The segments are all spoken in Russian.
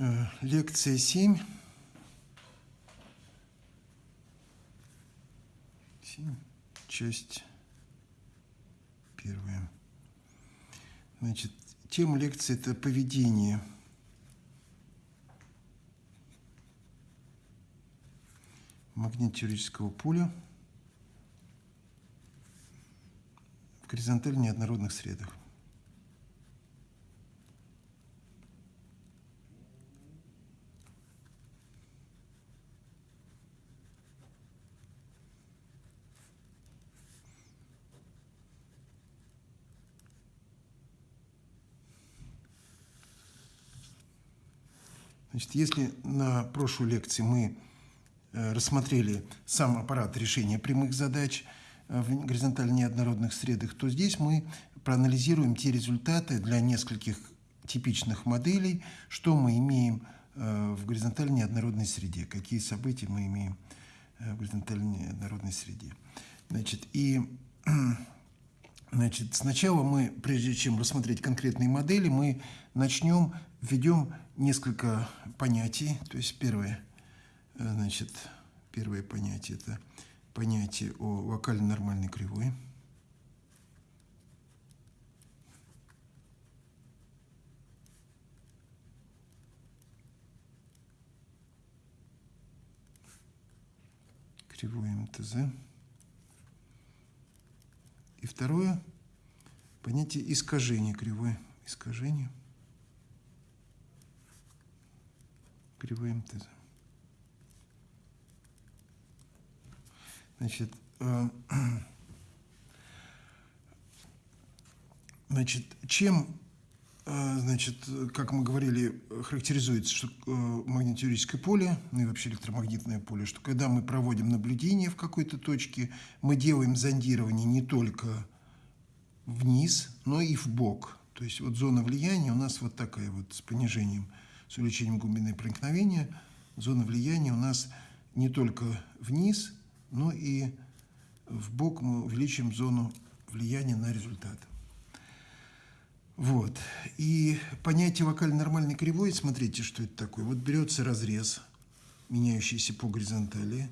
Э, Лекция 7. 7. Часть первая. Значит, тема лекции – это поведение. магнитно-теоретического поля в горизонтально неоднородных средах. Значит, если на прошлой лекции мы э, рассмотрели сам аппарат решения прямых задач э, в горизонтально неоднородных средах, то здесь мы проанализируем те результаты для нескольких типичных моделей, что мы имеем э, в горизонтально неоднородной среде, какие события мы имеем в горизонтально неоднородной среде. Значит, и значит, сначала мы, прежде чем рассмотреть конкретные модели, мы начнем, введем несколько понятий. То есть первое, э, значит, первое понятие – это понятие о вокально-нормальной кривой. Кривой МТЗ. И второе – понятие искажения кривой. Искажение – кривой МТЗ. Значит, э, значит, чем, э, значит, как мы говорили, характеризуется что, э, поле, ну и вообще электромагнитное поле, что когда мы проводим наблюдение в какой-то точке, мы делаем зондирование не только вниз, но и в бок. То есть вот зона влияния у нас вот такая вот с понижением – с увеличением глубины проникновения зона влияния у нас не только вниз, но и в бок мы увеличим зону влияния на результат. Вот. И понятие вокально-нормальной кривой, смотрите, что это такое. Вот берется разрез, меняющийся по горизонтали.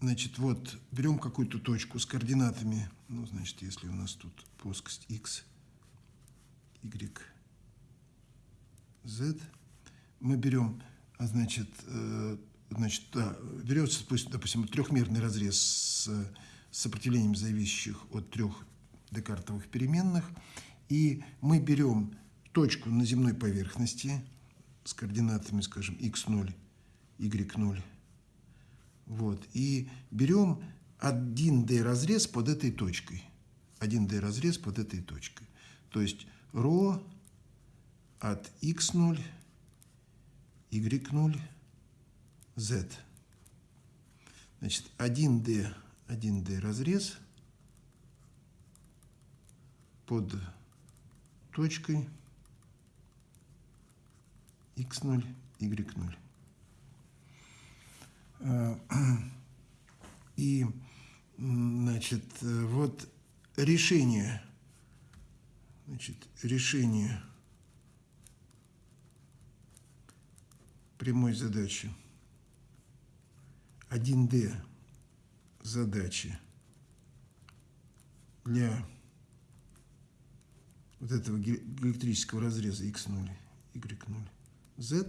Значит, вот берем какую-то точку с координатами, ну, значит, если у нас тут плоскость x, y, z. Мы берем, а, значит, э, значит да, берется, допустим, трехмерный разрез с сопротивлением зависящих от трех декартовых переменных, и мы берем точку на земной поверхности с координатами, скажем, x0, y0, вот, и берем 1D разрез под этой точкой. 1D разрез под этой точкой. То есть ρ от x0, y0, z. Значит, 1D, 1D разрез под точкой x0, y0. И, значит, вот решение, значит, решение прямой задачи 1D задачи для вот этого электрического разреза x0, y0, z,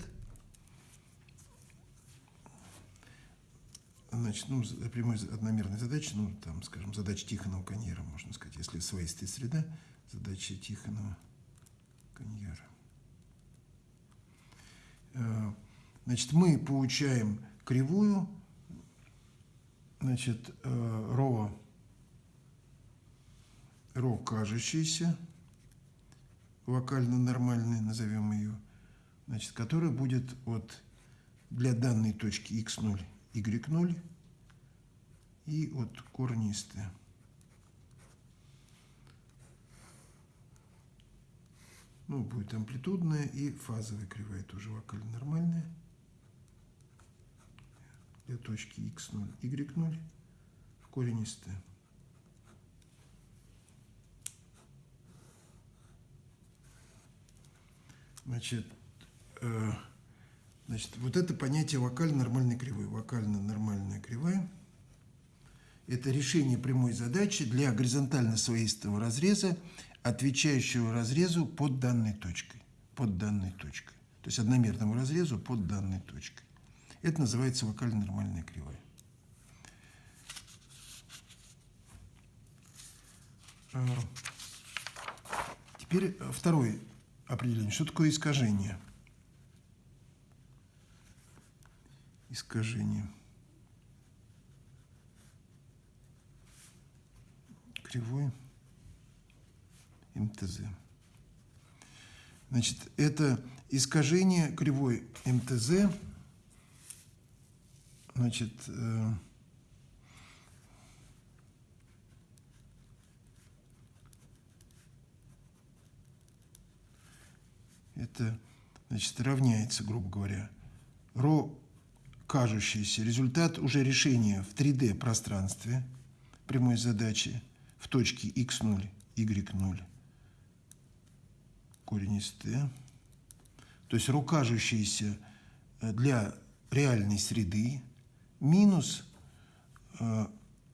значит, ну, прямой одномерной задачи, ну, там, скажем, задача Тихонова-Каньера, можно сказать, если своистая среда, задача Тихонова-Каньера. Э, Значит, мы получаем кривую, значит, э, ро, ро кажущаяся, локально нормальная, назовем ее, значит, которая будет вот для данной точки x0, y0 и от корнистая. Ну, будет амплитудная и фазовая кривая тоже локально нормальная для точки x0, y0 в корень из t. Значит, э, значит, вот это понятие вокально-нормальной кривой. Вокально-нормальная кривая – это решение прямой задачи для горизонтально-своистого разреза, отвечающего разрезу под данной точкой. Под данной точкой. То есть одномерному разрезу под данной точкой. Это называется вокально-нормальная кривая. Э, теперь второе определение. Что такое искажение? Искажение. Кривой МТЗ. Значит, это искажение кривой МТЗ, значит, э, это значит, равняется, грубо говоря, ро кажущийся результат уже решения в 3D пространстве прямой задачи в точке x0, y0, корень из t, то есть ро кажущийся э, для реальной среды минус э,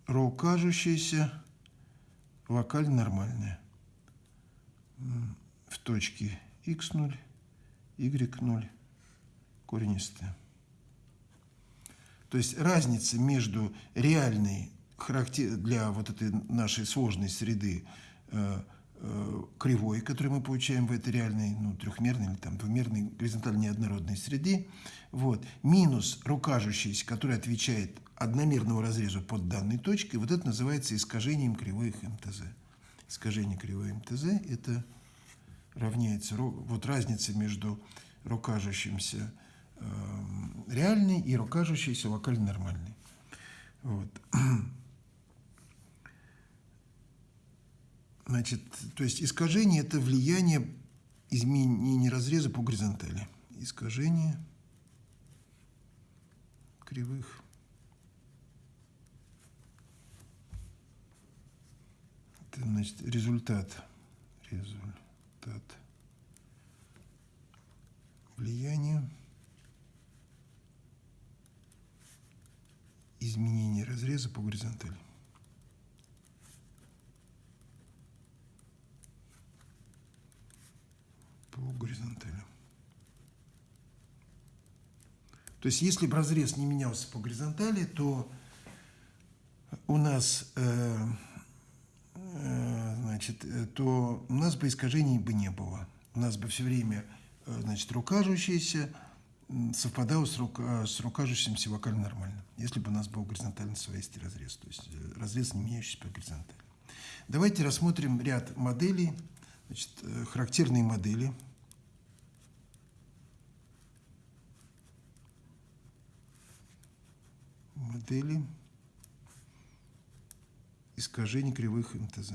ро кажущаяся вокально нормальная в точке x0, y0, корень из t. То есть разница между реальной характер для вот этой нашей сложной среды э, кривой, которую мы получаем в этой реальной, ну, трехмерной или там двумерной горизонтально неоднородной среде, вот, минус рукажущийся, который отвечает одномерному разрезу под данной точкой, вот это называется искажением кривой МТЗ. Искажение кривой МТЗ – это равняется вот разница между рукажущимся э, реальной и рукажущейся локально нормальной. Вот. Значит, то есть искажение – это влияние изменения разреза по горизонтали. Искажение кривых. Это, значит, результат. Результат влияния изменения разреза по горизонтали. По горизонтали. То есть, если бы разрез не менялся по горизонтали, то у нас э, Э, значит, э, то у нас бы искажений бы не было. У нас бы все время э, значит, рукажущийся совпадал с, рука, с рукажущимся вокально нормально, если бы у нас был горизонтальный своистый разрез, то есть разрез, не меняющийся по горизонтали. Давайте рассмотрим ряд моделей, значит, характерные модели. Модели искажений кривых МТЗ.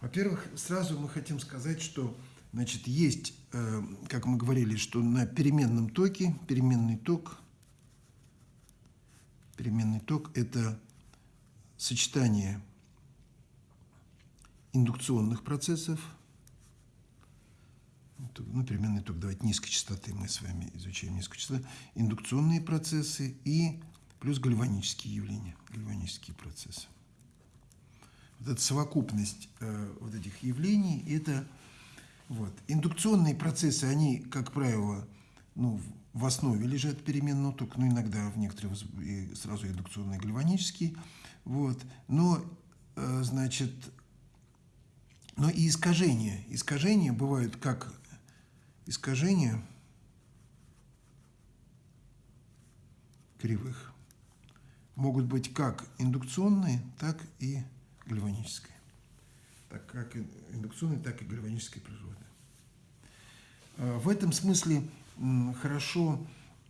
Во-первых, сразу мы хотим сказать, что значит, есть, э, как мы говорили, что на переменном токе, переменный ток, переменный ток – это сочетание индукционных процессов – ну, переменный ток, давайте низкой частоты мы с вами изучаем низкую частоту, индукционные процессы и плюс гальванические явления, гальванические процессы. Вот эта совокупность э, вот этих явлений, это вот. Индукционные процессы, они, как правило, ну, в основе лежат переменного тока, ну, иногда в некоторых сразу индукционные гальванические, вот. Но, э, значит, но и искажения. Искажения бывают как искажения кривых могут быть как индукционные, так и гальванические. Так как индукционные, так и гальванические природы. А, в этом смысле хорошо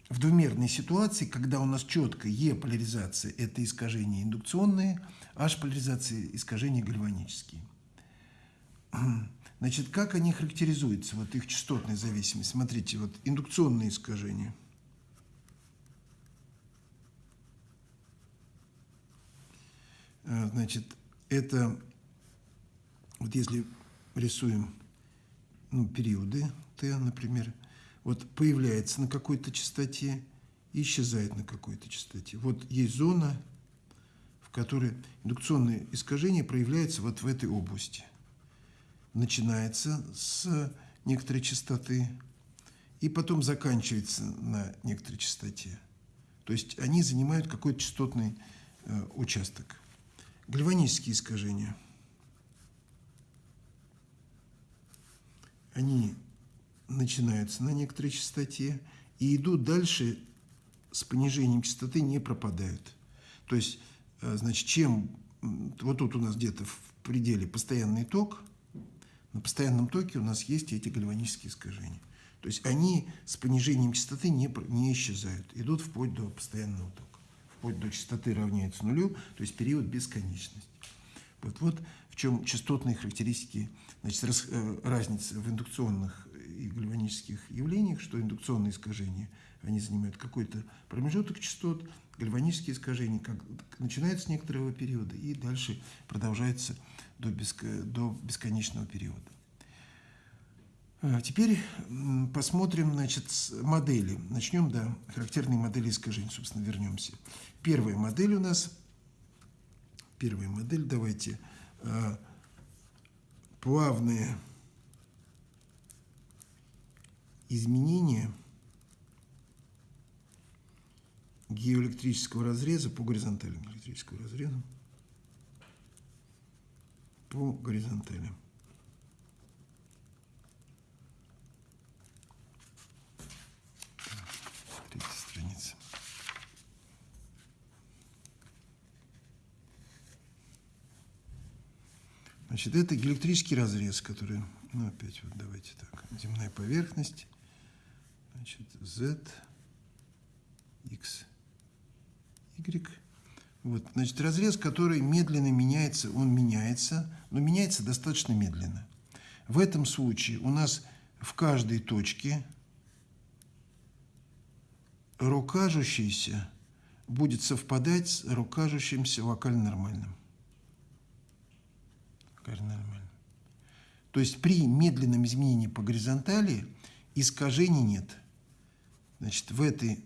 в двумерной ситуации, когда у нас четко Е-поляризация – это искажения индукционные, H-поляризация – искажения гальванические. Значит, как они характеризуются, вот их частотная зависимость? Смотрите, вот индукционные искажения. э, значит, это, вот если рисуем ну, периоды Т, например, вот появляется на какой-то частоте и исчезает на какой-то частоте. Вот есть зона, в которой индукционное искажение проявляется вот в этой области. Начинается с некоторой частоты и потом заканчивается на некоторой частоте. То есть они занимают какой-то частотный э, участок. Гальванические искажения. Они начинаются на некоторой частоте и идут дальше с понижением частоты, не пропадают. То есть, э, значит, чем... Вот тут у нас где-то в пределе постоянный ток, на постоянном токе у нас есть эти гальванические искажения. То есть они с понижением частоты не, не исчезают, идут вплоть до постоянного тока. Вплоть до частоты равняется нулю, то есть период бесконечности. Вот, вот в чем частотные характеристики, значит, раз, э, разница в индукционных и гальванических явлениях, что индукционные искажения, они занимают какой-то промежуток частот, гальванические искажения как, начинаются с некоторого периода и дальше продолжается до, беско, до бесконечного периода. А теперь посмотрим значит, модели. Начнем, да, характерные модели искажений, собственно, вернемся. Первая модель у нас, первая модель, давайте, а, плавные изменения геоэлектрического разреза по горизонтальному электрическому разрезу по горизонтали. Третья страница. Значит, это электрический разрез, который, ну, опять вот давайте так, земная поверхность, значит, Z, X, Y, вот, значит, разрез, который медленно меняется, он меняется, но меняется достаточно медленно. В этом случае у нас в каждой точке рукажущийся будет совпадать с рукажущимся вокально нормальным. Нормальным. То есть при медленном изменении по горизонтали искажений нет. Значит, в этой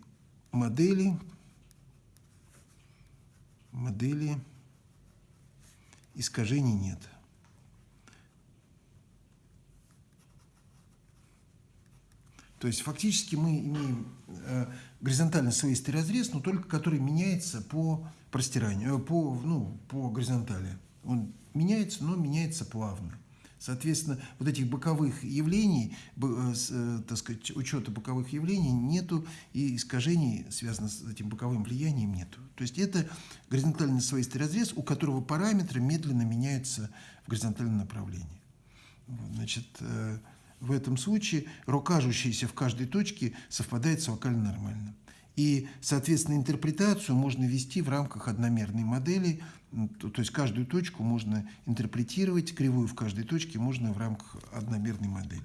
модели модели искажений нет. То есть фактически мы имеем э, горизонтально слоистый разрез, но только который меняется по простиранию, э, по, ну, по горизонтали. Он меняется, но меняется плавно. Соответственно, вот этих боковых явлений, э, э, так сказать, учета боковых явлений нету, и искажений, связанных с этим боковым влиянием, нету. То есть это горизонтальный слоистый разрез, у которого параметры медленно меняются в горизонтальном направлении. Значит, э, в этом случае рокажущийся в каждой точке совпадает с вокально нормальным. И, соответственно, интерпретацию можно вести в рамках одномерной модели, то, то есть каждую точку можно интерпретировать, кривую в каждой точке можно в рамках одномерной модели.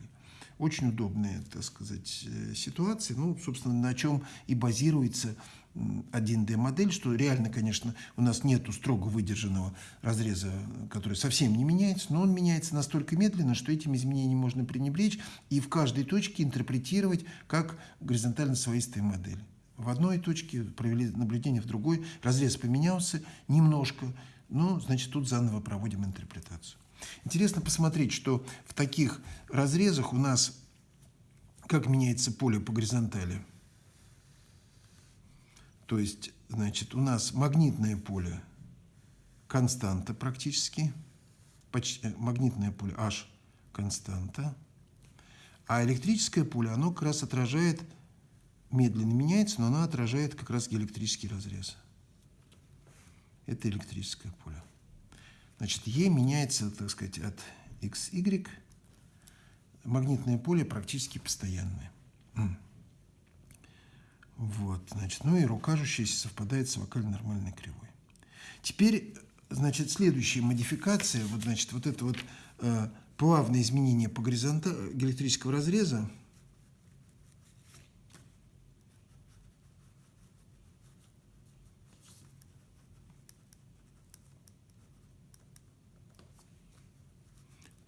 Очень удобная, так сказать, э, ситуация, ну, собственно, на чем и базируется 1D-модель, что реально, конечно, у нас нет строго выдержанного разреза, который совсем не меняется, но он меняется настолько медленно, что этим изменением можно пренебречь и в каждой точке интерпретировать как горизонтально своистые модели в одной точке, провели наблюдение в другой, разрез поменялся немножко, ну, значит, тут заново проводим интерпретацию. Интересно посмотреть, что в таких разрезах у нас как меняется поле по горизонтали. То есть, значит, у нас магнитное поле константа практически, почти, э, магнитное поле H константа, а электрическое поле, оно как раз отражает медленно меняется, но она отражает как раз электрический разрез. Это электрическое поле. Значит, Е меняется, так сказать, от XY. Магнитное поле практически постоянное. Вот, значит, ну и рукажущаяся совпадает с вокально-нормальной кривой. Теперь, значит, следующая модификация, вот, значит, вот это вот э, плавное изменение по горизонтали электрического разреза,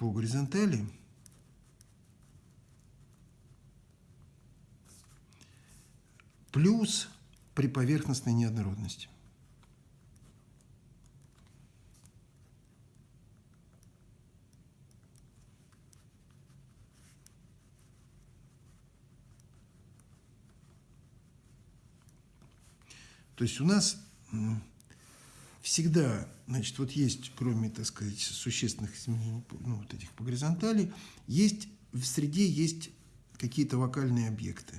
по горизонтали плюс при поверхностной неоднородности. То есть у нас всегда, значит, вот есть, кроме, так сказать, существенных изменений, ну, вот этих по горизонтали, есть, в среде есть какие-то вокальные объекты.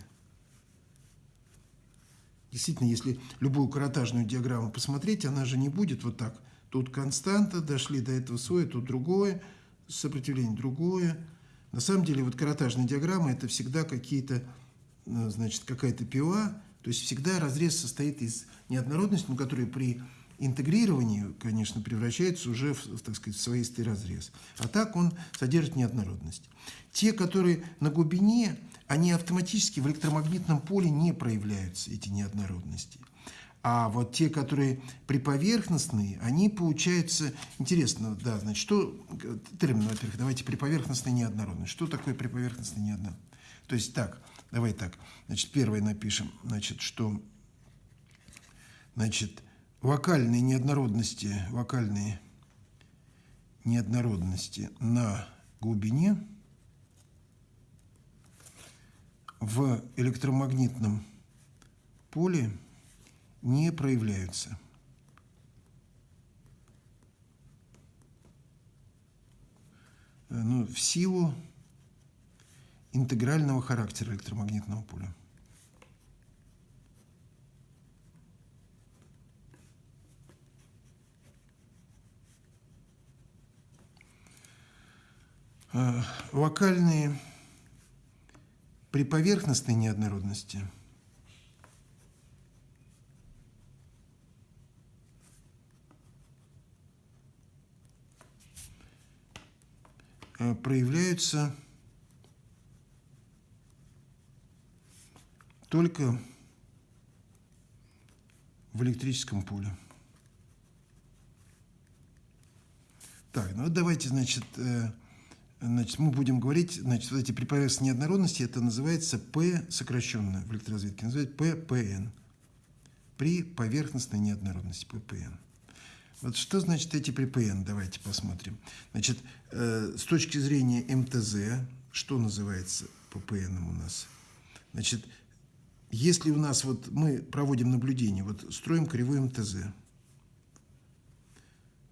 Действительно, если любую каротажную диаграмму посмотреть, она же не будет вот так. Тут константа, дошли до этого свое, тут другое, сопротивление другое. На самом деле, вот каротажная диаграмма – это всегда какие-то, ну, значит, какая-то пила, то есть всегда разрез состоит из неоднородности, но которые при интегрировании, конечно, превращается уже в, так сказать, в своистый разрез. А так он содержит неоднородность. Те, которые на глубине, они автоматически в электромагнитном поле не проявляются, эти неоднородности. А вот те, которые приповерхностные, они получаются... Интересно, да, значит, что... Термин, во-первых, давайте приповерхностная неоднородность. Что такое приповерхностная неоднородность? То есть так, Давай так. Значит, первое напишем, значит, что значит, вокальные неоднородности, вокальные неоднородности на глубине в электромагнитном поле не проявляются. Ну, в силу интегрального характера электромагнитного поля. Э, локальные при поверхностной неоднородности э, проявляются только в электрическом поле. Так, ну давайте, значит, э, значит, мы будем говорить, значит, вот эти приповерхностные неоднородности, это называется P сокращенно в электроразведке, называется PPN. При поверхностной неоднородности, PPN. Вот что значит эти ППН? Давайте посмотрим. Значит, э, с точки зрения МТЗ, что называется ППН у нас? Значит, если у нас вот мы проводим наблюдение, вот строим кривой МТЗ,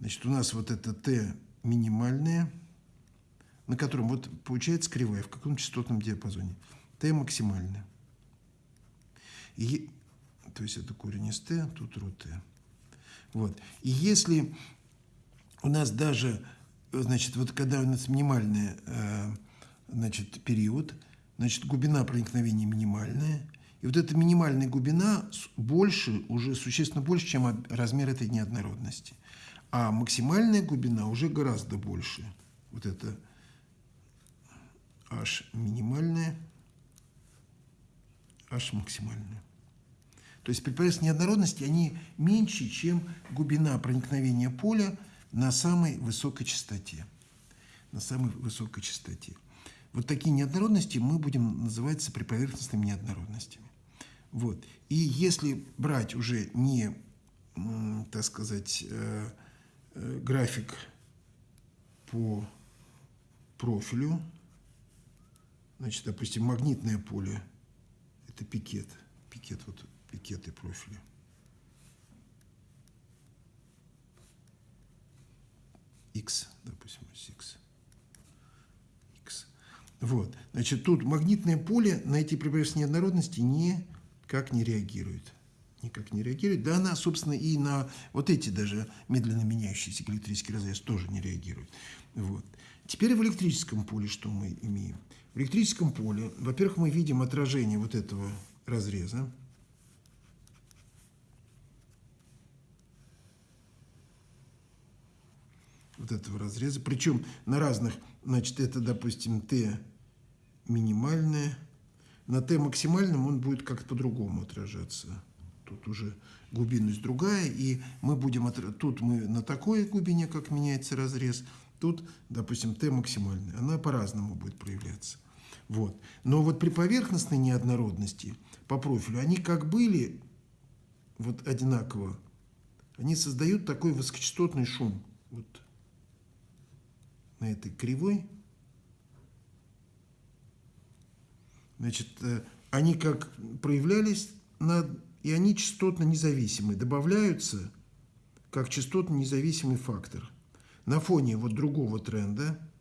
значит, у нас вот это Т минимальное, на котором вот получается кривая в каком частотном диапазоне. Т максимальное. И, то есть это корень из Т, тут ру Т. Вот. И если у нас даже, значит, вот когда у нас минимальный э, значит, период, значит, глубина проникновения минимальная – и вот эта минимальная глубина больше, уже существенно больше, чем размер этой неоднородности. А максимальная глубина уже гораздо больше. Вот это h минимальная, h максимальная. То есть при поверхностной неоднородности они меньше, чем глубина проникновения поля на самой высокой частоте. На самой высокой частоте. Вот такие неоднородности мы будем называть приповерхностными неоднородностями. Вот. И если брать уже не, так сказать, э, э, график по профилю, значит, допустим, магнитное поле, это пикет, пикет, вот пикеты профиля. X, допустим, X. X. Вот. Значит, тут магнитное поле на эти прибрежные неоднородности не никак не реагирует. Никак не реагирует. Да она, собственно, и на вот эти даже медленно меняющиеся электрический разрез тоже не реагирует. Вот. Теперь в электрическом поле что мы имеем? В электрическом поле, во-первых, мы видим отражение вот этого разреза. Вот этого разреза. Причем на разных, значит, это, допустим, Т минимальное, на Т максимальном он будет как-то по-другому отражаться. Тут уже глубинность другая, и мы будем... Тут мы на такой глубине, как меняется разрез, Тут, допустим, t максимальная. Она по-разному будет проявляться. Вот. Но вот при поверхностной неоднородности по профилю они как были вот одинаково, они создают такой высокочастотный шум. Вот на этой кривой. Значит, э, они как проявлялись, на, и они частотно независимы. Добавляются как частотно независимый фактор. На фоне вот другого тренда –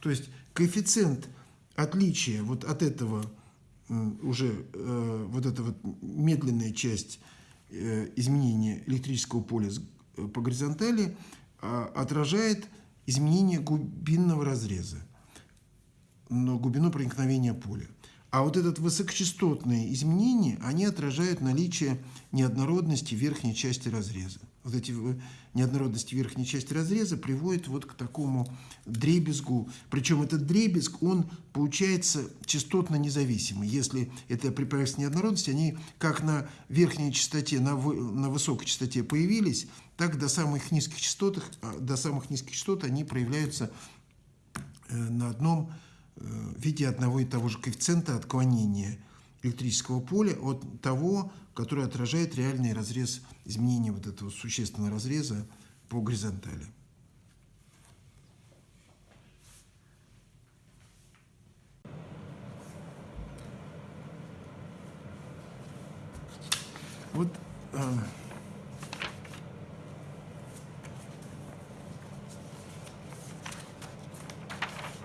То есть коэффициент отличия вот от этого уже э, вот эта вот медленная часть э, изменения электрического поля э, по горизонтали а, отражает изменение глубинного разреза, глубину проникновения поля. А вот этот высокочастотные изменения, они отражают наличие неоднородности верхней части разреза вот эти неоднородности верхней части разреза приводят вот к такому дребезгу. Причем этот дребезг, он получается частотно независимый. Если это при поверхностной неоднородности, они как на верхней частоте, на, на высокой частоте появились, так до самых низких частот, а, до самых низких частот они проявляются э, на одном э, виде одного и того же коэффициента отклонения электрического поля от того, который отражает реальный разрез изменения вот этого существенного разреза по горизонтали. Вот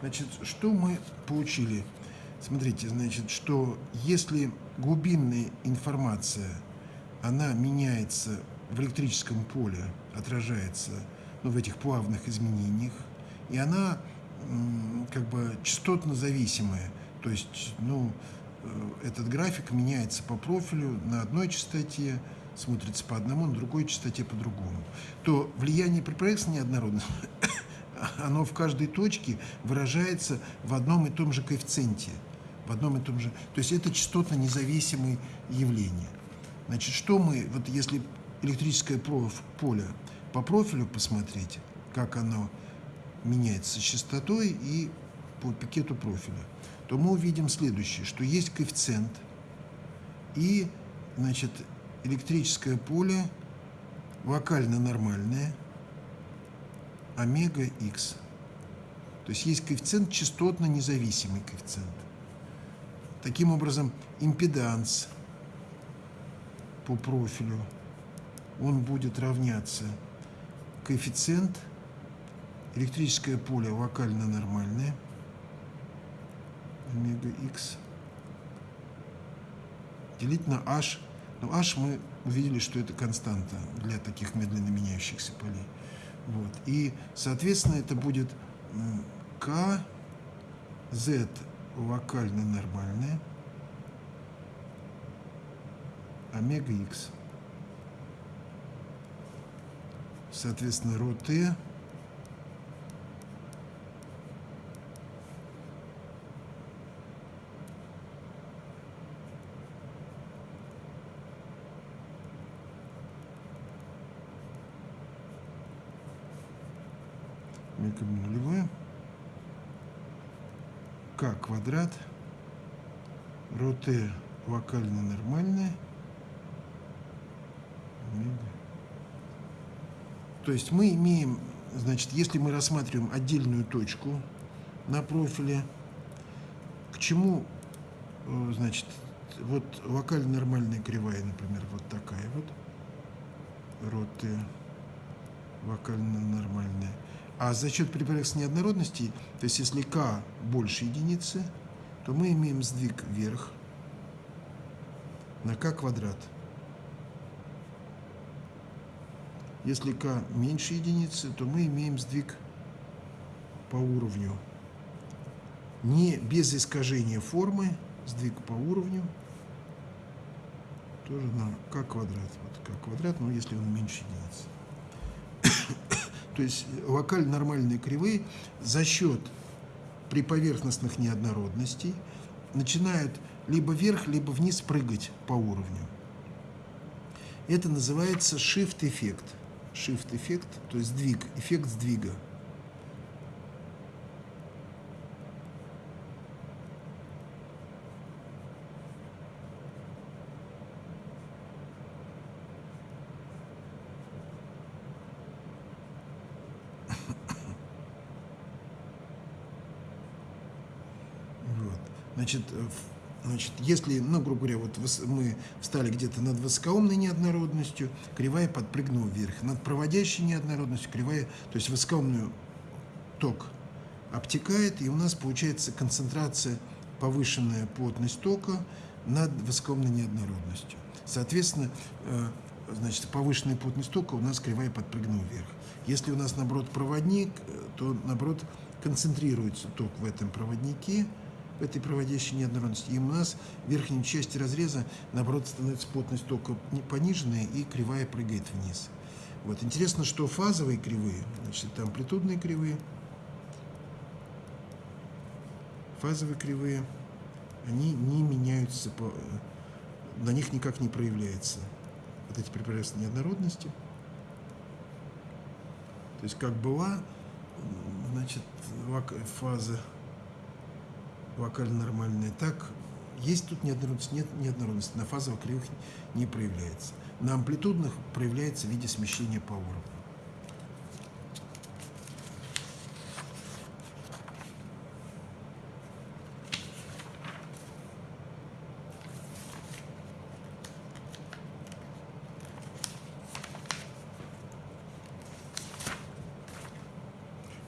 значит, что мы получили? Смотрите, значит, что если глубинная информация, она меняется в электрическом поле, отражается ну, в этих плавных изменениях, и она как бы частотно зависимая, то есть, ну, э, этот график меняется по профилю на одной частоте, смотрится по одному, на другой частоте по другому, то влияние при проекции неоднородно, оно в каждой точке выражается в одном и том же коэффициенте в одном и том же. То есть это частотно независимые явления. Значит, что мы, вот если электрическое поле по профилю посмотреть, как оно меняется с частотой и по пикету профиля, то мы увидим следующее, что есть коэффициент и, значит, электрическое поле вокально нормальное, омега x. То есть есть коэффициент частотно независимый коэффициент. Таким образом, импеданс по профилю, он будет равняться коэффициент, электрическое поле вокально нормальное, омега x, делить на h. Но h мы увидели, что это константа для таких медленно меняющихся полей. Вот. И, соответственно, это будет k, z локально нормальная, омега x. Соответственно, ρ омега нулевая к квадрат, роте вокально нормальная, То есть мы имеем, значит, если мы рассматриваем отдельную точку на профиле, к чему, э, значит, вот вокально нормальная кривая, например, вот такая вот, роты вокально нормальная. А за счет припарекс неоднородности, то есть если k больше единицы, то мы имеем сдвиг вверх на k квадрат. Если k меньше единицы, то мы имеем сдвиг по уровню. Не без искажения формы, сдвиг по уровню, тоже на k квадрат. Вот k квадрат, но если он меньше единицы. То есть локально нормальные кривые за счет приповерхностных неоднородностей начинают либо вверх, либо вниз прыгать по уровню. Это называется shift-эффект. Shift-эффект, то есть сдвиг, эффект сдвига. Значит, значит, если, ну, грубо говоря, вот мы встали где-то над высокоумной неоднородностью, кривая подпрыгнула вверх. Над проводящей неоднородностью кривая, то есть высокоумную ток обтекает, и у нас получается концентрация, повышенная плотность тока над высокоумной неоднородностью. Соответственно, э, значит, повышенная плотность тока у нас кривая подпрыгнула вверх. Если у нас, наоборот, проводник, э, то, наоборот, концентрируется ток в этом проводнике, этой проводящей неоднородности. И у нас в верхней части разреза, наоборот, становится плотность тока пониженная, и кривая прыгает вниз. Вот. Интересно, что фазовые кривые, значит, это амплитудные кривые, фазовые кривые, они не меняются, по, на них никак не проявляется вот эти прекрасные неоднородности. То есть как была, значит, фаза вокально нормальная. Так, есть тут неоднородность, нет неоднородности. На фазовых кривых не проявляется. На амплитудных проявляется в виде смещения по уровню.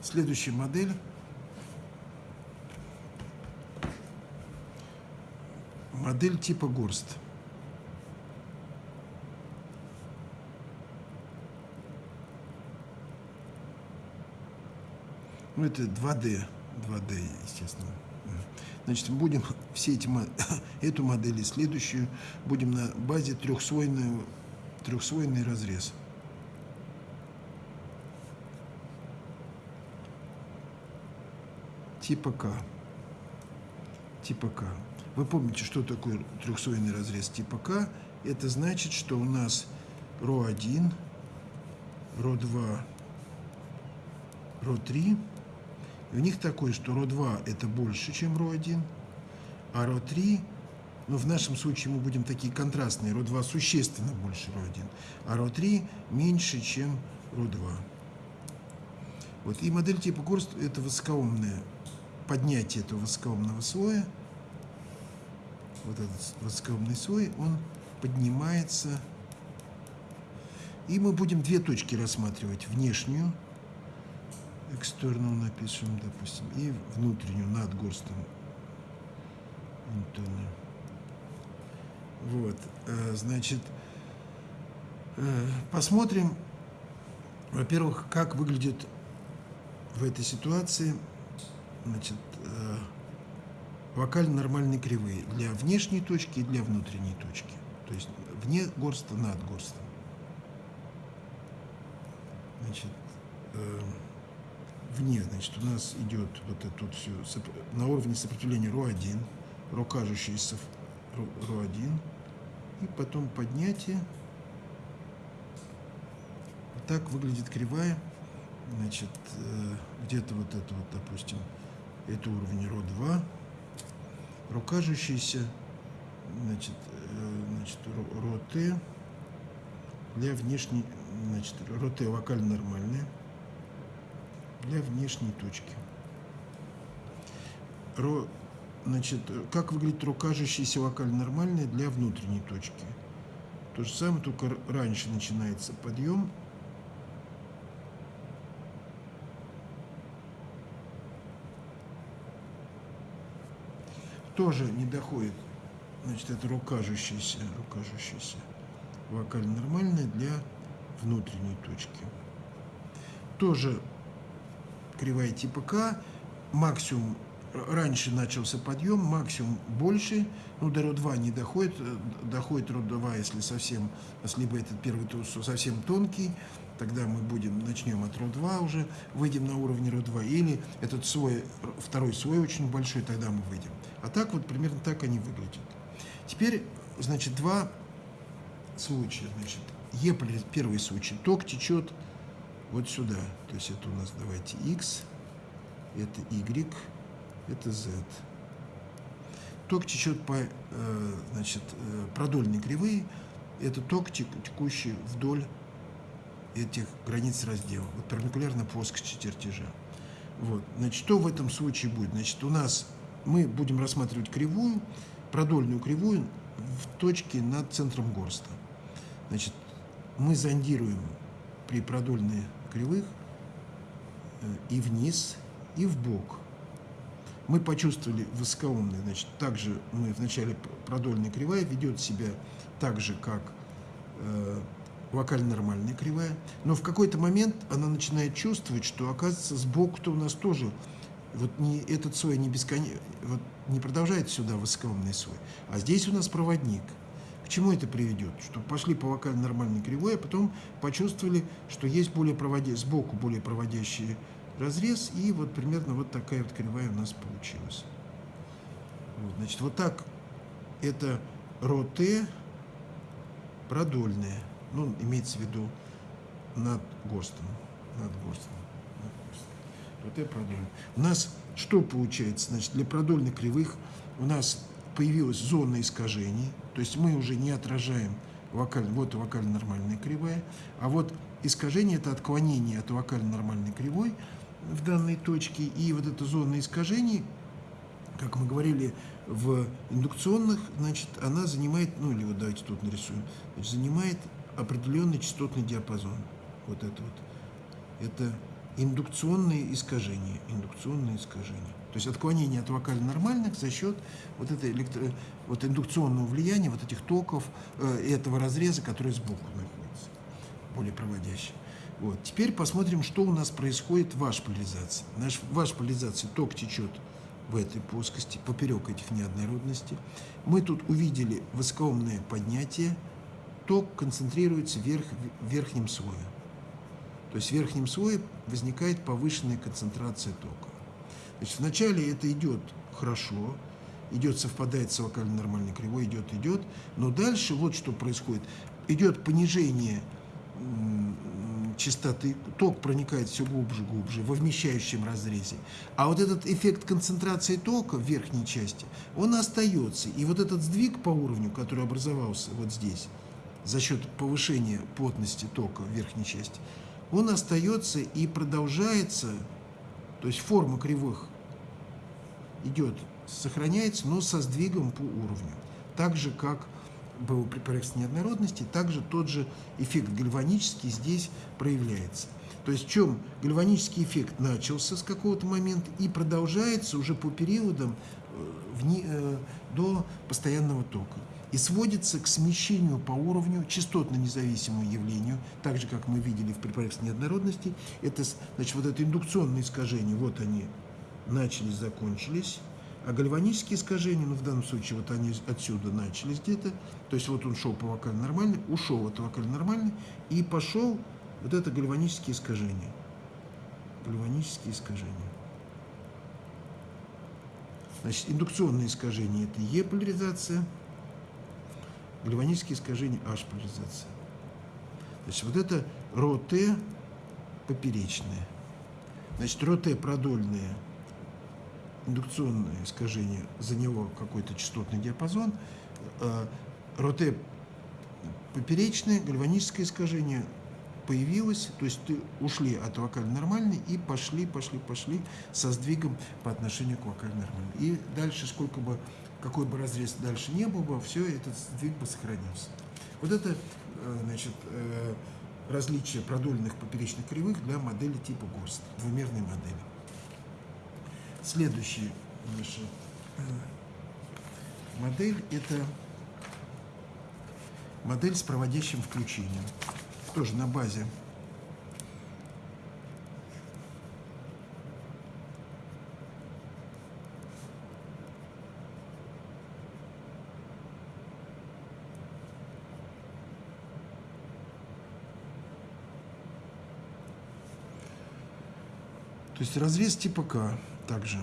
Следующая модель Модель типа горст. Ну, это 2D. 2D, естественно. Значит, будем все эти, эту модель и следующую будем на базе трехслойного, трехслойный разрез. Типа К. Типа К. Вы помните, что такое трехслойный разрез типа К? Это значит, что у нас РО1, РО2, РО3. И у них такое, что РО2 это больше, чем РО1, а РО3, ну в нашем случае мы будем такие контрастные, РО2 существенно больше РО1, а РО3 меньше, чем РО2. Вот. И модель типа Горст – это высокоумное поднятие этого высокоумного слоя – вот этот воскобный слой, он поднимается. И мы будем две точки рассматривать. Внешнюю, external напишем, допустим, и внутреннюю, над горстом. Вот, э, значит, э, посмотрим, во-первых, как выглядит в этой ситуации, значит, э, вокально нормальные кривые для внешней точки и для внутренней точки. То есть вне горста, над горстом. Значит, э, вне, значит, у нас идет вот это вот все на уровне сопротивления РО1, РО кажущийся РО1, и потом поднятие. Так выглядит кривая. Значит, э, где-то вот это вот, допустим, это уровень РО2, рукажущийся, значит, э, значит, роты для внешней, значит, роты вокально нормальные для внешней точки. Ро, значит, как выглядит рукажущийся вокально нормальная для внутренней точки? То же самое, только раньше начинается подъем, тоже не доходит. Значит, это рукажущаяся, рукажущаяся вокаль нормальная для внутренней точки. Тоже кривая типа К, максимум, раньше начался подъем, максимум больше, ну, до РО2 не доходит, доходит РО2, если совсем, либо этот первый совсем тонкий, тогда мы будем, начнем от РО2 уже, выйдем на уровень РО2, или этот свой, второй свой очень большой, тогда мы выйдем. А так вот примерно так они выглядят. Теперь, значит, два случая. Значит, Е, первый случай, ток течет вот сюда. То есть это у нас, давайте, X, это Y, это Z. Ток течет по, э, значит, э, продольной кривые, это ток, текущий вдоль этих границ раздела, вот перпендикулярно плоскости чертежа. Вот. Значит, что в этом случае будет? Значит, у нас мы будем рассматривать кривую, продольную кривую в точке над центром горста. Значит, мы зондируем при продольных кривых э, и вниз, и в бок. Мы почувствовали высокоумный, значит, также мы в начале продольная кривая ведет себя так же, как э, вокально-нормальная кривая, но в какой-то момент она начинает чувствовать, что, оказывается, сбоку-то у нас тоже вот не, этот слой не, бескон... вот не продолжает сюда высокоумный слой, а здесь у нас проводник. К чему это приведет? Что пошли по вокально-нормальной кривой, а потом почувствовали, что есть более проводи... сбоку более проводящий разрез, и вот примерно вот такая вот кривая у нас получилась. Вот, значит, вот так это РО-Т продольная ну, имеется в виду над ГОСТом. Над ГОСТом. Над ГОСТом. Вот это продольно. У нас что получается? Значит, для продольных кривых у нас появилась зона искажений, то есть мы уже не отражаем вокаль, вот вокально-нормальная кривая, а вот искажение – это отклонение от вокально-нормальной кривой в данной точке, и вот эта зона искажений, как мы говорили, в индукционных, значит, она занимает, ну или вот давайте тут нарисуем, значит, занимает определенный частотный диапазон. Вот это вот. Это индукционные искажения. Индукционные искажения. То есть отклонение от вокально-нормальных за счет вот, этой электро... вот индукционного влияния, вот этих токов, э, этого разреза, который сбоку находится, более проводящий. Вот. Теперь посмотрим, что у нас происходит в вашей поляризации. Наш, в вашей поляризации ток течет в этой плоскости, поперек этих неоднородностей. Мы тут увидели высокоумное поднятие, ток концентрируется вверх, в верхнем слое. То есть в верхнем слое возникает повышенная концентрация тока. Значит, вначале это идет хорошо, идет, совпадает с локально-нормальной кривой, идет, идет, но дальше вот что происходит. Идет понижение частоты, ток проникает все глубже, глубже, во вмещающем разрезе. А вот этот эффект концентрации тока в верхней части, он остается. И вот этот сдвиг по уровню, который образовался вот здесь, за счет повышения плотности тока в верхней части, он остается и продолжается, то есть форма кривых идет, сохраняется, но со сдвигом по уровню. Так же, как было при проекции неоднородности, также тот же эффект гальванический здесь проявляется. То есть в чем гальванический эффект начался с какого-то момента и продолжается уже по периодам э, э, до постоянного тока и сводится к смещению по уровню частотно-независимому явлению, так же, как мы видели в препарате неоднородности. Это, значит, вот это индукционные искажения, вот они начались, закончились, а гальванические искажения, ну, в данном случае, вот они отсюда начались где-то, то есть вот он шел по вокально нормальной, ушел от вокально нормальной, и пошел вот это гальванические искажения. Гальванические искажения. Значит, индукционные искажения – это Е-поляризация – гальванические искажения H-поляризация. Значит, вот это РО-Т поперечное. Значит, РО-Т продольное индукционное искажение, за него какой-то частотный диапазон. Э, РО-Т поперечное, гальваническое искажение появилось, то есть ты ушли от вокально нормальной и пошли, пошли, пошли со сдвигом по отношению к вокально нормальной. И дальше, сколько бы какой бы разрез дальше не был бы, все, этот сдвиг бы сохранился. Вот это, э, значит, э, различие продольных поперечных кривых для модели типа ГОСТ, двумерной модели. Следующая наша э, модель – это модель с проводящим включением. Тоже на базе То есть разрез типа также.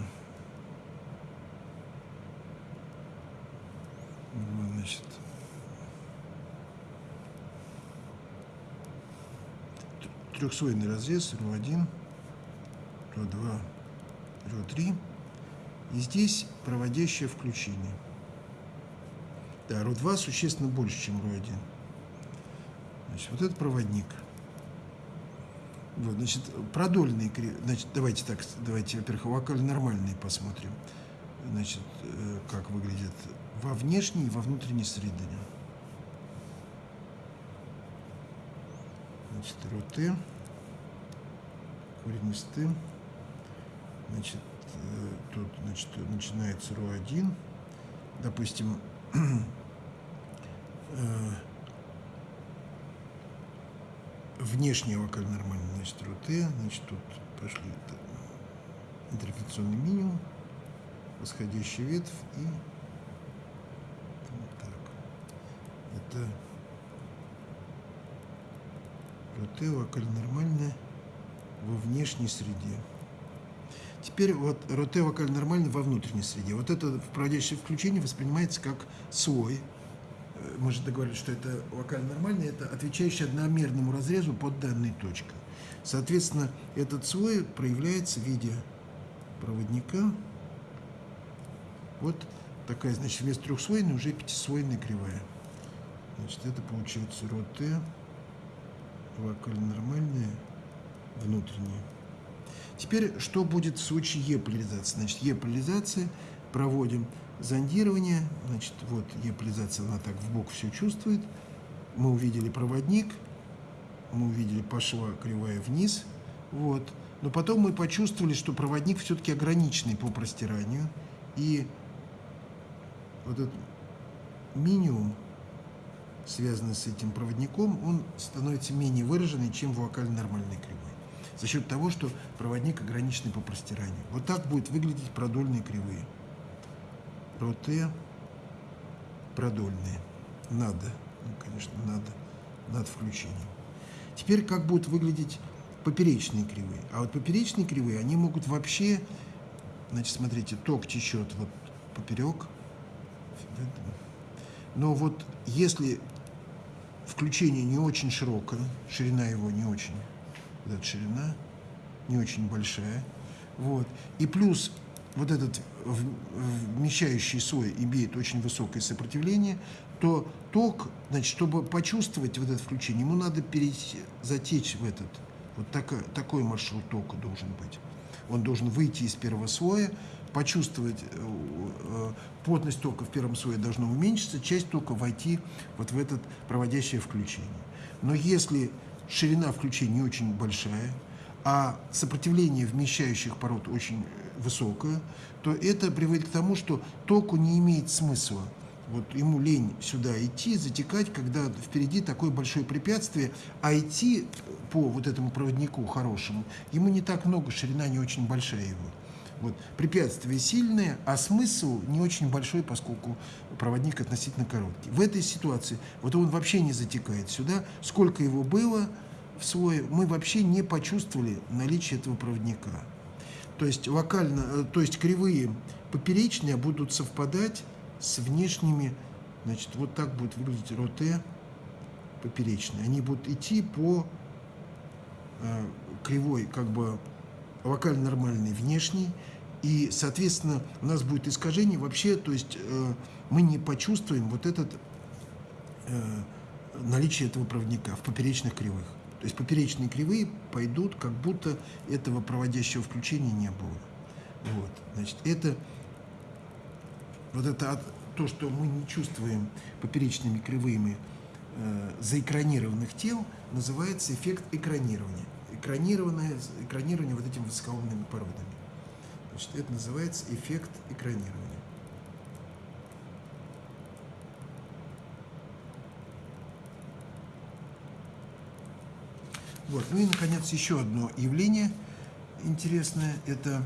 Значит. Трехслойный разрез, РО1, РО2, РО3. И здесь проводящее включение. Да, РО2 существенно больше, чем РО1. Значит, вот это проводник. Вот, значит, продольные. Значит, давайте так, давайте, во-первых, вокально нормальные посмотрим. Значит, э, как выглядят во внешней и во внутренней среде. Значит, РОТ, корень из Т. Значит, э, тут, значит, начинается РО1. Допустим, э, внешняя вокаль нормальная, значит, значит, тут пошли интерфекционный минимум, восходящая ветвь и так. Это РОТ, вокаль нормальная во внешней среде. Теперь вот РОТ вокаль нормальный во внутренней среде. Вот это проводящее включение воспринимается как свой мы же договорились, что это вокально нормальный, это отвечающий одномерному разрезу под данной точкой. Соответственно, этот слой проявляется в виде проводника. Вот такая, значит, вместо трехслойной уже пятислойная кривая. Значит, это получается ро Т, вокально нормальная, внутренняя. Теперь, что будет в случае Е-поляризации? Значит, Е-поляризация проводим зондирование. Значит, вот еполизация, она так в бок все чувствует. Мы увидели проводник, мы увидели пошла кривая вниз. Вот. Но потом мы почувствовали, что проводник все-таки ограниченный по простиранию. И вот этот минимум, связанный с этим проводником, он становится менее выраженный, чем в вокально-нормальной кривой. За счет того, что проводник ограниченный по простиранию. Вот так будет выглядеть продольные кривые роте продольные. Надо, ну, конечно, надо, над включением. Теперь как будут выглядеть поперечные кривые. А вот поперечные кривые, они могут вообще, значит, смотрите, ток течет вот поперек. Но вот если включение не очень широкое, ширина его не очень, вот эта ширина не очень большая, вот, и плюс вот этот вмещающий слой имеет очень высокое сопротивление, то ток, значит, чтобы почувствовать вот это включение, ему надо перейти, затечь в этот. Вот так, такой маршрут тока должен быть. Он должен выйти из первого слоя, почувствовать э, э, плотность тока в первом слое должна уменьшиться, часть тока войти вот в этот проводящее включение. Но если ширина включения очень большая, а сопротивление вмещающих пород очень высокое, то это приводит к тому, что току не имеет смысла. Вот ему лень сюда идти, затекать, когда впереди такое большое препятствие, а идти по вот этому проводнику хорошему, ему не так много, ширина не очень большая его. Вот. Препятствие сильное, а смысл не очень большой, поскольку проводник относительно короткий. В этой ситуации вот он вообще не затекает сюда. Сколько его было в свой, мы вообще не почувствовали наличие этого проводника. То есть локально, э, то есть кривые поперечные будут совпадать с внешними, значит, вот так будет выглядеть роте поперечные. Они будут идти по э, кривой, как бы локально нормальной внешней, и, соответственно, у нас будет искажение вообще, то есть э, мы не почувствуем вот этот э, наличие этого проводника в поперечных кривых. То есть поперечные кривые пойдут, как будто этого проводящего включения не было. Вот, значит, это вот это то, что мы не чувствуем поперечными кривыми э, заэкранированных тел, называется эффект экранирования. Экранированное, экранирование вот этими высокоумными породами. Значит, это называется эффект экранирования. Вот. Ну и, наконец, еще одно явление интересное. Это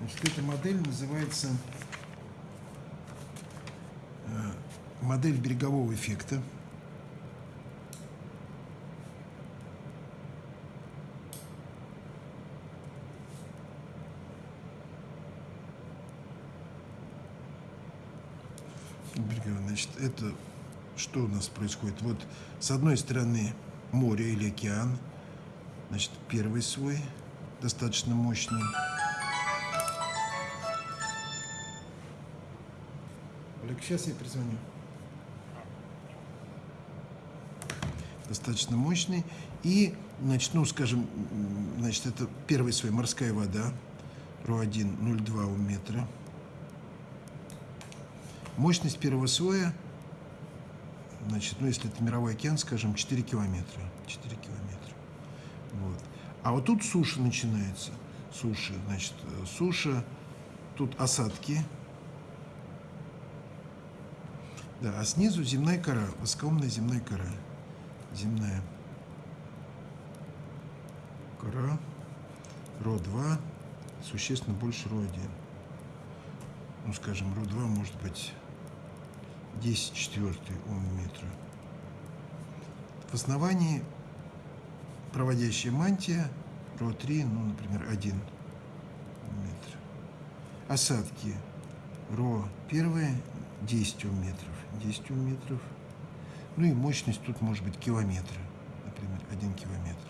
Значит, эта модель называется э, модель берегового эффекта. Значит, это что у нас происходит? Вот с одной стороны море или океан, значит, первый свой достаточно мощный. Олег, сейчас я перезвоню. Достаточно мощный. И, значит, ну, скажем, значит, это первый свой морская вода, РО1 0,2 у метра. Мощность первого слоя, значит, ну, если это мировой океан, скажем, 4 километра. 4 километра. Вот. А вот тут суша начинается. Суша, значит, суша, тут осадки. Да, а снизу земная кора, воскомная земная кора. Земная кора. РО-2 существенно больше РО-1. Ну, скажем, РО-2 может быть 10 четвертый ом метра. В основании проводящая мантия РО-3, ну, например, 1 метр. Осадки РО-1 10 ом метров. 10 ом метров. Ну и мощность тут может быть километра, например, 1 километр.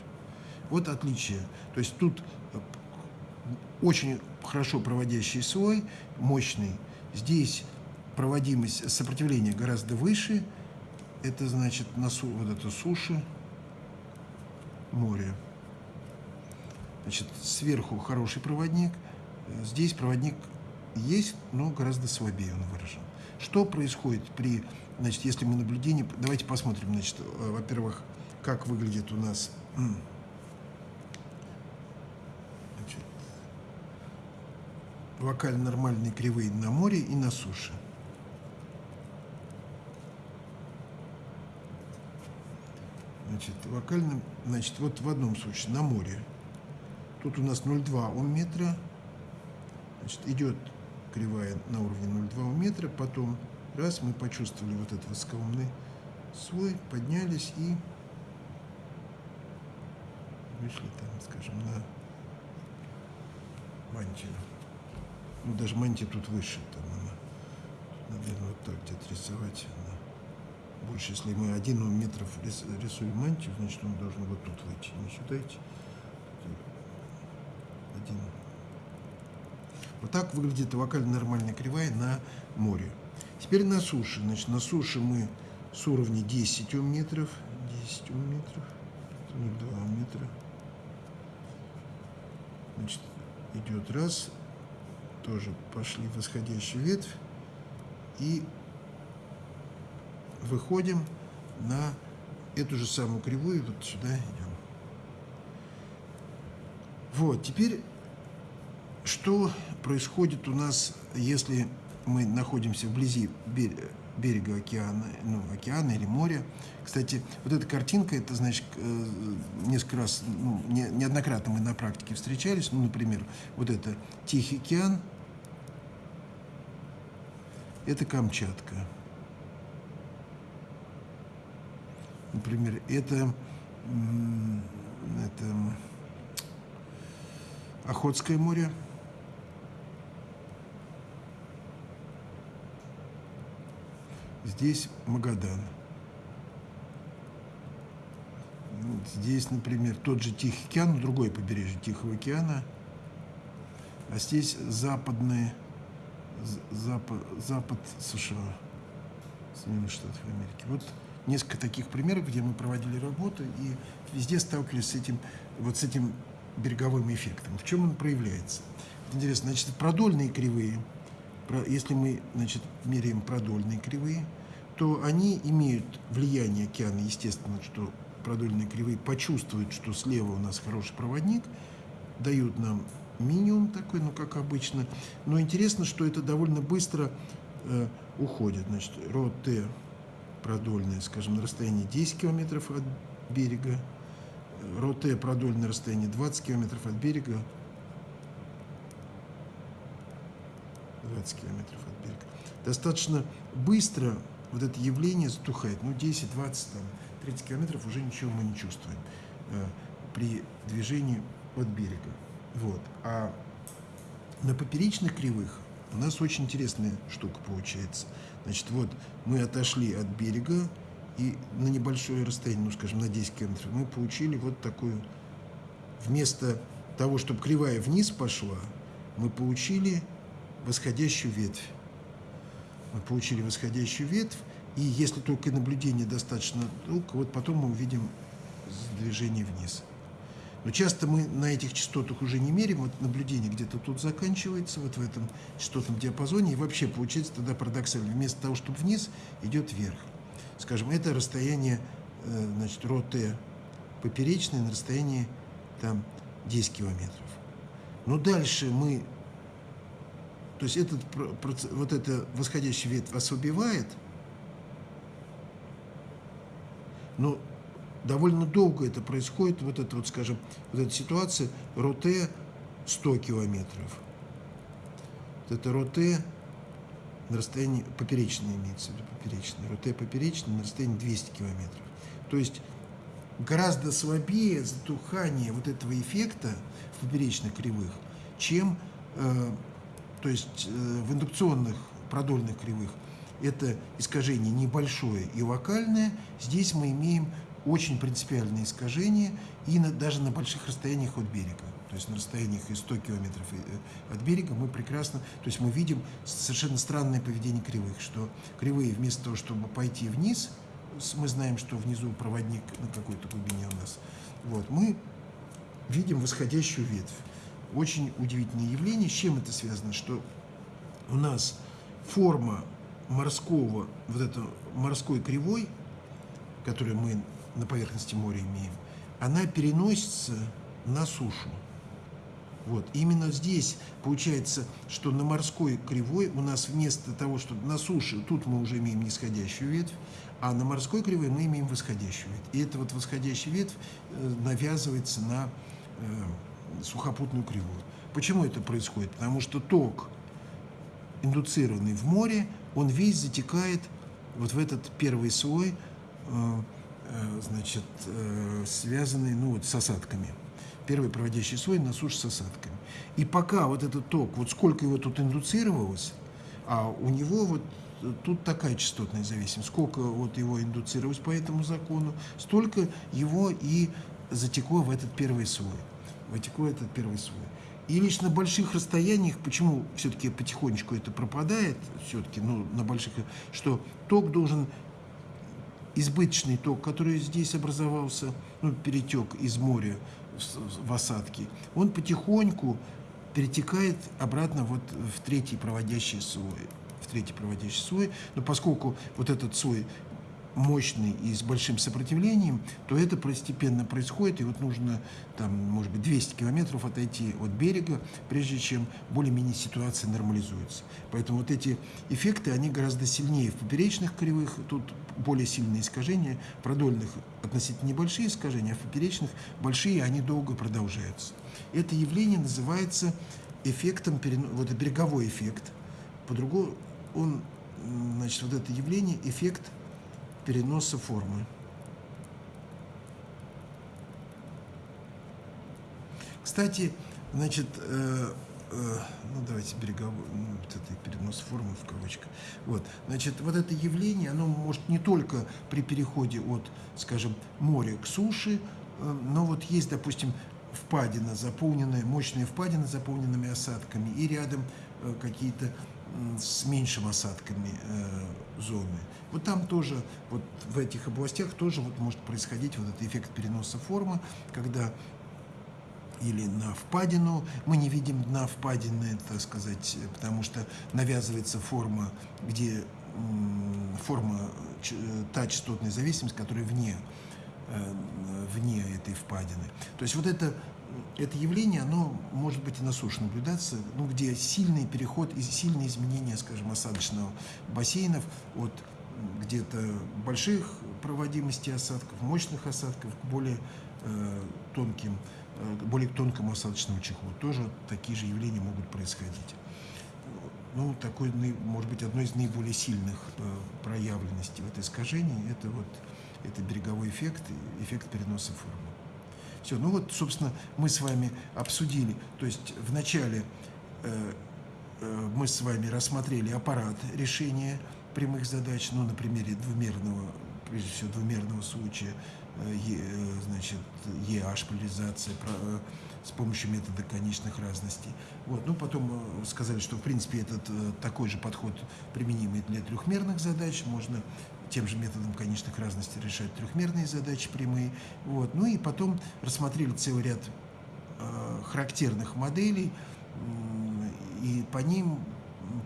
Вот отличие. То есть тут очень хорошо проводящий слой, мощный. Здесь проводимость сопротивления гораздо выше. Это значит на су, вот это суша, море. Значит, сверху хороший проводник. Здесь проводник есть, но гораздо слабее он выражен. Что происходит при, значит, если мы наблюдение... Давайте посмотрим, значит, э, во-первых, как выглядит у нас значит, локально нормальные кривые на море и на суше. Значит, локально, значит, вот в одном случае на море. Тут у нас 0,2 ом. Значит, идет кривая на уровне 0,2 метра. Потом раз мы почувствовали вот этот скалный слой, поднялись и вышли там, скажем, на мантию. Ну, даже мантия тут выше. Там она, наверное, вот так где-то рисовать больше, если мы один метров рисуем мантию, значит он должен вот тут выйти, не сюда идти. Один. Вот так выглядит локально нормальная кривая на море. Теперь на суше. Значит, на суше мы с уровня 10 метров, 10 метров, 2 метра. Значит, идет раз, тоже пошли восходящую ветвь и выходим на эту же самую кривую, вот сюда идем. Вот, теперь, что происходит у нас, если мы находимся вблизи берега океана, ну, океана или моря. Кстати, вот эта картинка, это, значит, э, несколько раз, ну, неоднократно мы на практике встречались. Ну, например, вот это Тихий океан, это Камчатка. Например, это, это Охотское море. Здесь Магадан. Здесь, например, тот же Тихий океан, другое побережье Тихого океана. А здесь западный, запад, запад США, Соединенных Штатов Америки. Вот несколько таких примеров, где мы проводили работу и везде сталкивались с этим, вот с этим береговым эффектом. В чем он проявляется? Интересно, значит, продольные кривые, если мы значит, меряем продольные кривые, то они имеют влияние океана, естественно, что продольные кривые почувствуют, что слева у нас хороший проводник, дают нам минимум такой, ну, как обычно. Но интересно, что это довольно быстро э, уходит. Значит, РО-Т продольная, скажем, на расстоянии 10 километров от берега, Роте продольное расстояние 20 километров от берега, 20 километров от берега. Достаточно быстро вот это явление затухает. Ну, 10, 20, там, 30 километров уже ничего мы не чувствуем э, при движении от берега. Вот. А на поперечных кривых у нас очень интересная штука получается. Значит, вот мы отошли от берега, и на небольшое расстояние, ну, скажем, на 10 километров, мы получили вот такую, вместо того, чтобы кривая вниз пошла, мы получили восходящую ветвь. Мы получили восходящую ветвь, и если только наблюдение достаточно долго, вот потом мы увидим движение вниз. Но часто мы на этих частотах уже не меряем, вот наблюдение где-то тут заканчивается, вот в этом частотном диапазоне, и вообще получается тогда парадоксально, вместо того, чтобы вниз, идет вверх. Скажем, это расстояние, э, значит, РОТ поперечное на расстоянии там 10 километров. Но дальше мы, то есть этот, вот эта восходящая ветвь ослабевает, но довольно долго это происходит, вот эта вот, скажем, вот эта ситуация, РОТ 100 километров. Вот это РОТ на расстоянии, поперечное имеется в виду, поперечное, РОТ поперечное на расстоянии 200 километров. То есть гораздо слабее затухание вот этого эффекта в поперечных кривых, чем э, то есть, э, в индукционных продольных кривых. Это искажение небольшое и локальное. Здесь мы имеем очень принципиальные искажения и на, даже на больших расстояниях от берега. То есть на расстояниях из 100 километров э, от берега мы прекрасно, то есть мы видим совершенно странное поведение кривых, что кривые вместо того, чтобы пойти вниз, мы знаем, что внизу проводник на какой-то глубине у нас, вот, мы видим восходящую ветвь. Очень удивительное явление. С чем это связано? Что у нас форма морского, вот это морской кривой, которую мы на поверхности моря имеем, она переносится на сушу. Вот. Именно здесь получается, что на морской кривой у нас вместо того, что на суше, тут мы уже имеем нисходящую ветвь, а на морской кривой мы имеем восходящую ветвь. И эта вот восходящая ветвь э, навязывается на э, сухопутную кривую. Почему это происходит? Потому что ток, индуцированный в море, он весь затекает вот в этот первый слой э, значит, э, связанный ну, вот, с осадками. Первый проводящий слой на суше с осадками. И пока вот этот ток, вот сколько его тут индуцировалось, а у него вот тут такая частотная зависимость, сколько вот его индуцировалось по этому закону, столько его и затекло в этот первый слой. Вытекло этот первый слой. И лишь на больших расстояниях, почему все-таки потихонечку это пропадает, все-таки, ну, на больших, что ток должен избыточный ток, который здесь образовался, ну, перетек из моря в осадки, он потихоньку перетекает обратно вот в третий проводящий слой. В третий проводящий слой. Но поскольку вот этот слой мощный и с большим сопротивлением, то это постепенно происходит, и вот нужно, там, может быть, 200 километров отойти от берега, прежде чем более-менее ситуация нормализуется. Поэтому вот эти эффекты, они гораздо сильнее в поперечных кривых, тут более сильные искажения, продольных относительно небольшие искажения, а в поперечных большие, они долго продолжаются. Это явление называется эффектом, вот береговой эффект. По-другому он, значит, вот это явление, эффект переноса формы. Кстати, значит, э, э, ну давайте береговой, ну, вот это перенос формы в кавычках. Вот, значит, вот это явление, оно может не только при переходе от, скажем, моря к суше, э, но вот есть, допустим, впадина, заполненная, мощная впадина с заполненными осадками, и рядом э, какие-то с меньшими осадками э, зоны. Вот там тоже, вот в этих областях тоже вот может происходить вот этот эффект переноса формы, когда или на впадину, мы не видим дна впадины, так сказать, потому что навязывается форма, где форма, та частотная зависимость, которая вне, э, вне этой впадины. То есть вот это это явление, оно может быть и на суше наблюдаться, ну, где сильный переход и сильные изменения, скажем, осадочного бассейнов от где-то больших проводимостей осадков, мощных осадков к более э, тонким, э, более тонкому осадочному чехлу. Тоже такие же явления могут происходить. ну, такой, может быть, одной из наиболее сильных проявленностей в этой искажении – это вот это береговой эффект, эффект переноса формы. Все, ну вот, собственно, мы с вами обсудили, то есть вначале э, э, мы с вами рассмотрели аппарат решения прямых задач, ну, на примере двумерного, прежде всего, двумерного случая, э, э, значит, EH, поляризация, э, с помощью метода конечных разностей. Вот. Ну, потом э, сказали, что, в принципе, этот э, такой же подход применимый для трехмерных задач. Можно тем же методом конечных разностей решать трехмерные задачи прямые. Вот. Ну и потом рассмотрели целый ряд э, характерных моделей и по ним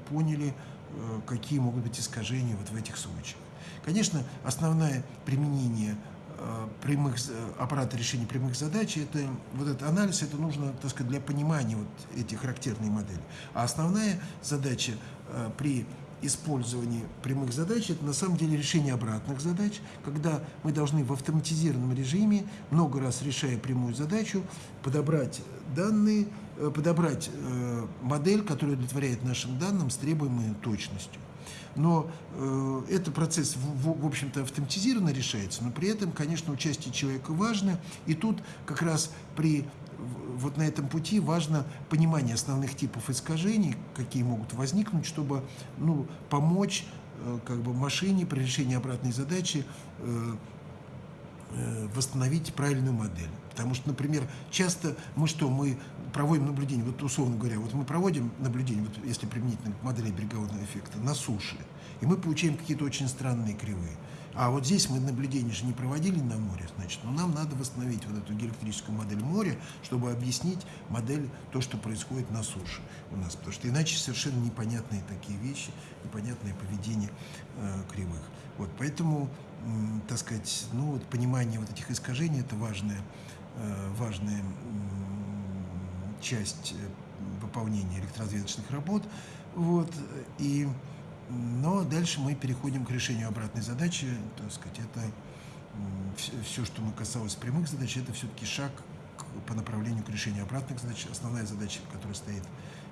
поняли, э, какие могут быть искажения вот в этих случаях. Конечно, основное применение Э, прямых, аппарата решения прямых задач, это, вот этот анализ, это нужно, так сказать, для понимания вот этих характерных моделей. А основная задача э, при использовании прямых задач, это на самом деле решение обратных задач, когда мы должны в автоматизированном режиме, много раз решая прямую задачу, подобрать данные, э, подобрать модель, которая удовлетворяет нашим данным с требуемой точностью. Но э, этот процесс, в, в общем-то, автоматизированно решается, но при этом, конечно, участие человека важно, и тут как раз при вот на этом пути важно понимание основных типов искажений, какие могут возникнуть, чтобы ну, помочь э, как бы машине при решении обратной задачи э, э, восстановить правильную модель. Потому что, например, часто мы что, мы проводим наблюдение, вот условно говоря, вот мы проводим наблюдение, вот если применительно к модели берегового эффекта, на суше, и мы получаем какие-то очень странные кривые. А вот здесь мы наблюдения же не проводили на море, значит, но нам надо восстановить вот эту геоэлектрическую модель моря, чтобы объяснить модель, то, что происходит на суше у нас, потому что иначе совершенно непонятные такие вещи, непонятное поведение э, кривых. Вот, поэтому, э, так сказать, ну вот понимание вот этих искажений – это важная, э, важная э, часть выполнения электроразведочных работ, вот, и но дальше мы переходим к решению обратной задачи. Так сказать, это все, что мы касалось прямых задач, это все-таки шаг по направлению к решению обратных задач. Основная задача, которая стоит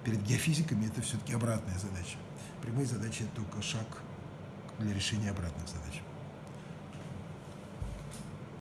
перед геофизиками, это все-таки обратная задача. Прямые задачи – это только шаг для решения обратных задач.